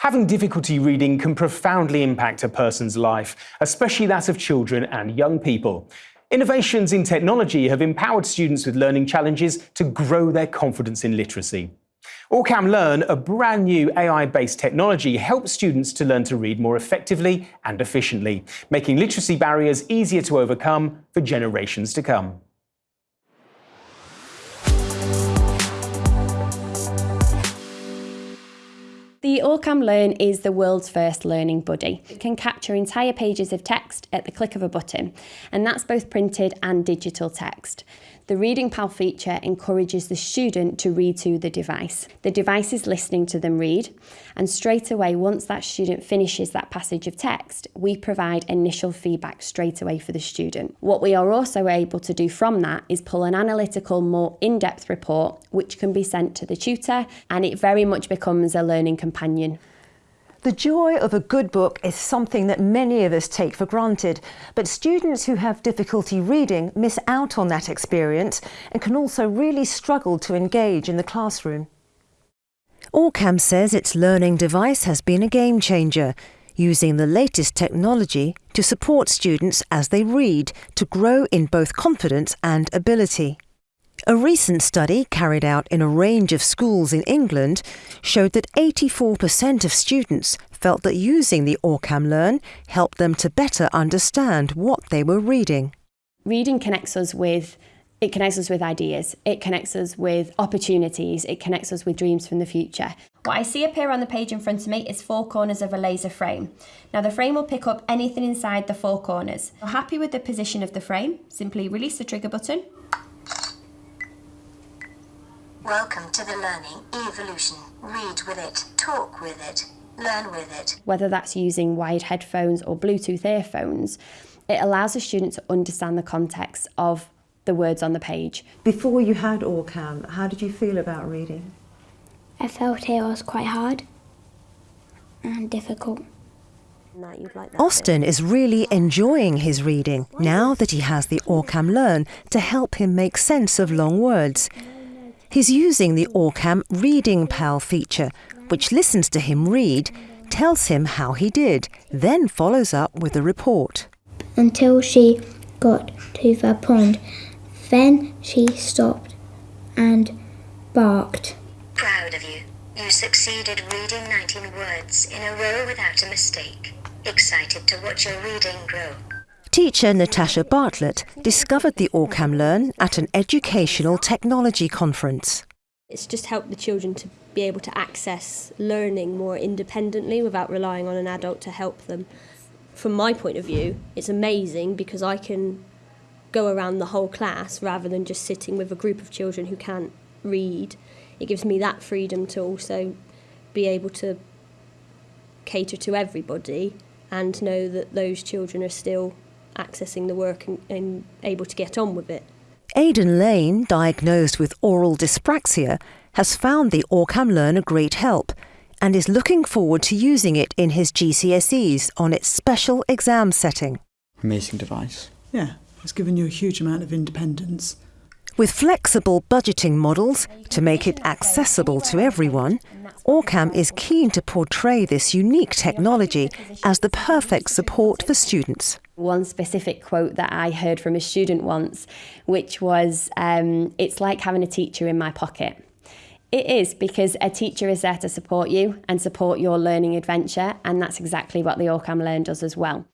Having difficulty reading can profoundly impact a person's life, especially that of children and young people. Innovations in technology have empowered students with learning challenges to grow their confidence in literacy. Orcam Learn, a brand new AI-based technology, helps students to learn to read more effectively and efficiently, making literacy barriers easier to overcome for generations to come. The Orcam Learn is the world's first learning buddy. It can capture entire pages of text at the click of a button, and that's both printed and digital text. The Reading Pal feature encourages the student to read to the device. The device is listening to them read, and straight away, once that student finishes that passage of text, we provide initial feedback straight away for the student. What we are also able to do from that is pull an analytical, more in-depth report, which can be sent to the tutor, and it very much becomes a learning companion. The joy of a good book is something that many of us take for granted, but students who have difficulty reading miss out on that experience and can also really struggle to engage in the classroom. Orcam says its learning device has been a game changer, using the latest technology to support students as they read to grow in both confidence and ability. A recent study carried out in a range of schools in England showed that 84% of students felt that using the Orcam Learn helped them to better understand what they were reading. Reading connects us with it connects us with ideas, it connects us with opportunities, it connects us with dreams from the future. What I see appear on the page in front of me is four corners of a laser frame. Now the frame will pick up anything inside the four corners. If you're happy with the position of the frame, simply release the trigger button Welcome to the Learning Evolution. Read with it, talk with it, learn with it. Whether that's using wired headphones or Bluetooth earphones, it allows a student to understand the context of the words on the page. Before you had Orcam, how did you feel about reading? I felt it was quite hard and difficult. Austin is really enjoying his reading now that he has the Orcam Learn to help him make sense of long words. He's using the Orcam Reading Pal feature, which listens to him read, tells him how he did, then follows up with a report. Until she got to the pond. Then she stopped and barked. Proud of you. You succeeded reading 19 words in a row without a mistake. Excited to watch your reading grow. Teacher Natasha Bartlett discovered the Orcam Learn at an educational technology conference. It's just helped the children to be able to access learning more independently without relying on an adult to help them. From my point of view, it's amazing because I can go around the whole class rather than just sitting with a group of children who can't read. It gives me that freedom to also be able to cater to everybody and know that those children are still accessing the work and, and able to get on with it. Aidan Lane, diagnosed with oral dyspraxia, has found the Orcam Learn a great help and is looking forward to using it in his GCSEs on its special exam setting. Amazing device. Yeah, it's given you a huge amount of independence. With flexible budgeting models to make it accessible to everyone, Orcam is keen to portray this unique technology as the perfect support for students. One specific quote that I heard from a student once, which was, um, It's like having a teacher in my pocket. It is because a teacher is there to support you and support your learning adventure, and that's exactly what the Orcam Learn does as well.